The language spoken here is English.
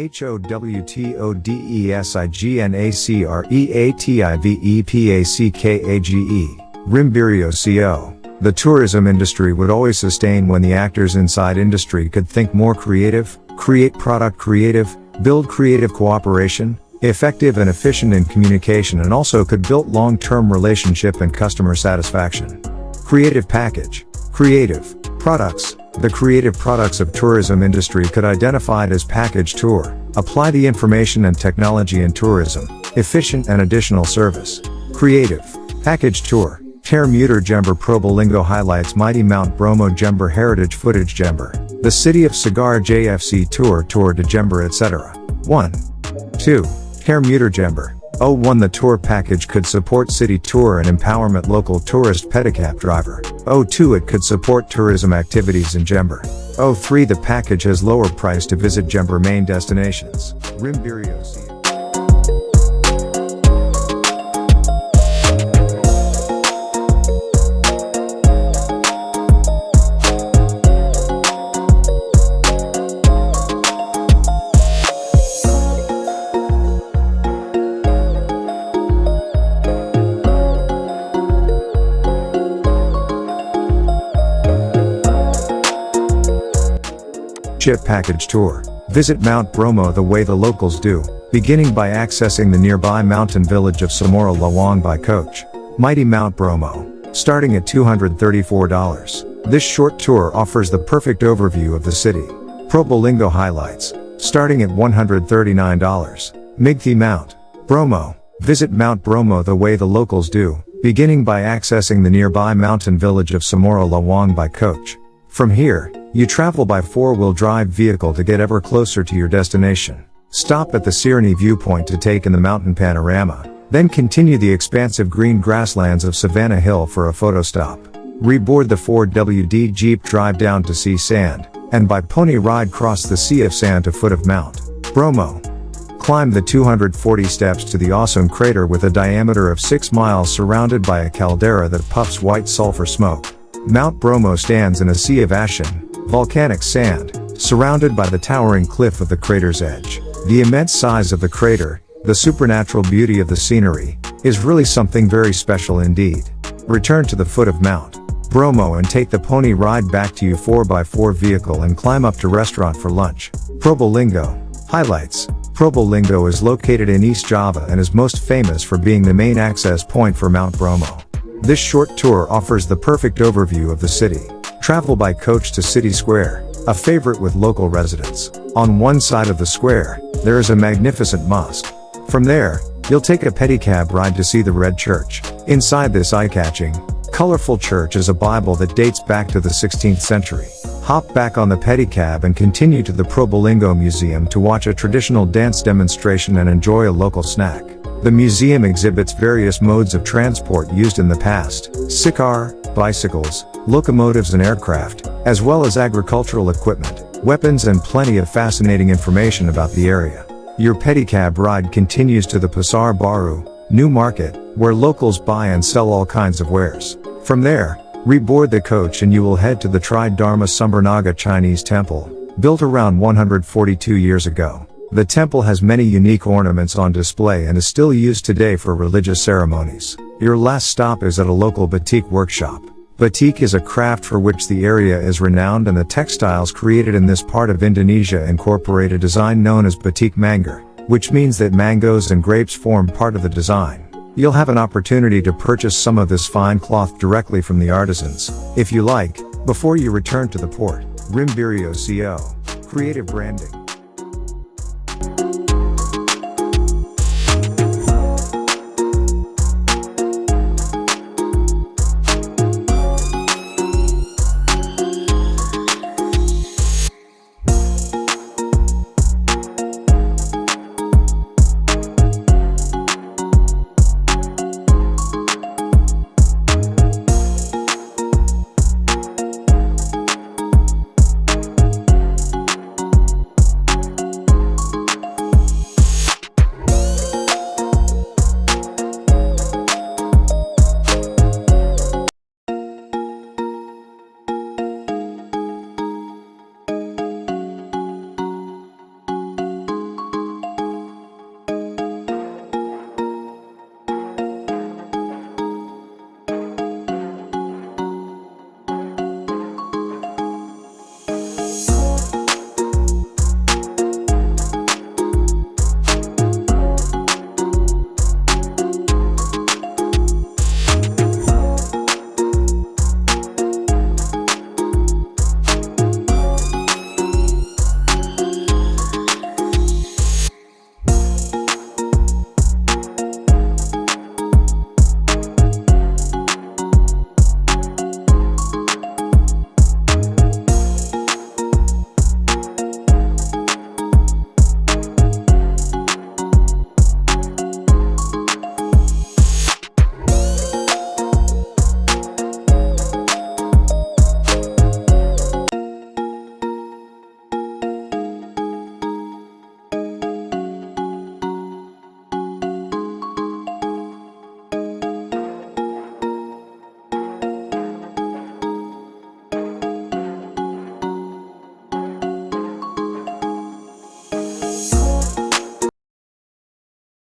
H O W T O D E S I G N A C R E A T I V E P A C K A G E, Rimbirio CO. The tourism industry would always sustain when the actors inside industry could think more creative, create product creative, build creative cooperation, effective and efficient in communication and also could build long-term relationship and customer satisfaction. Creative package, creative, products, the creative products of tourism industry could identify it as package tour, apply the information and technology in tourism, efficient and additional service. Creative, package tour, Ter Muter Jember Probolinggo highlights Mighty Mount Bromo Jember Heritage Footage Jember, the City of Cigar JFC Tour Tour de Jember etc. 1. 2. Ter Muter Jember. 01 The tour package could support city tour and empowerment local tourist pedicab driver. 02 It could support tourism activities in Jember. 03 The package has lower price to visit Jember main destinations. Rimbirio Chip Package Tour. Visit Mount Bromo the way the locals do, beginning by accessing the nearby mountain village of Cemoro Lawang by coach. Mighty Mount Bromo. Starting at $234. This short tour offers the perfect overview of the city. Probolinggo highlights. Starting at $139. Mighty Mount. Bromo. Visit Mount Bromo the way the locals do, beginning by accessing the nearby mountain village of Cemoro Lawang by coach. From here, you travel by four-wheel drive vehicle to get ever closer to your destination. Stop at the Seruni viewpoint to take in the mountain panorama, then continue the expansive green grasslands of Savannah Hill for a photo stop. Reboard the Ford WD Jeep drive down to Sea Sand, and by pony ride cross the Sea of Sand to foot of Mount Bromo. Climb the 240 steps to the awesome crater with a diameter of 6 miles surrounded by a caldera that puffs white sulfur smoke. Mount Bromo stands in a sea of ashen, volcanic sand, surrounded by the towering cliff of the crater's edge. The immense size of the crater, the supernatural beauty of the scenery, is really something very special indeed. Return to the foot of Mount Bromo and take the pony ride back to your 4x4 vehicle and climb up to restaurant for lunch. Probolinggo. Highlights. Probolinggo is located in East Java and is most famous for being the main access point for Mount Bromo. This short tour offers the perfect overview of the city. Travel by coach to City Square, a favorite with local residents. On one side of the square, there is a magnificent mosque. From there, you'll take a pedicab ride to see the Red Church. Inside this eye-catching, colorful church is a Bible that dates back to the 16th century. Hop back on the pedicab and continue to the Probolinggo Museum to watch a traditional dance demonstration and enjoy a local snack. The museum exhibits various modes of transport used in the past, sikar, bicycles, locomotives and aircraft, as well as agricultural equipment, weapons and plenty of fascinating information about the area. Your pedicab ride continues to the Pasar Baru, New Market, where locals buy and sell all kinds of wares. From there, reboard the coach and you will head to the Tri-Dharma Sumber Naga Chinese temple, built around 142 years ago. The temple has many unique ornaments on display and is still used today for religious ceremonies. Your last stop is at a local batik workshop. Batik is a craft for which the area is renowned and the textiles created in this part of Indonesia incorporate a design known as batik manggar, which means that mangoes and grapes form part of the design. You'll have an opportunity to purchase some of this fine cloth directly from the artisans, if you like, before you return to the port. Rimbirio CO. Creative Branding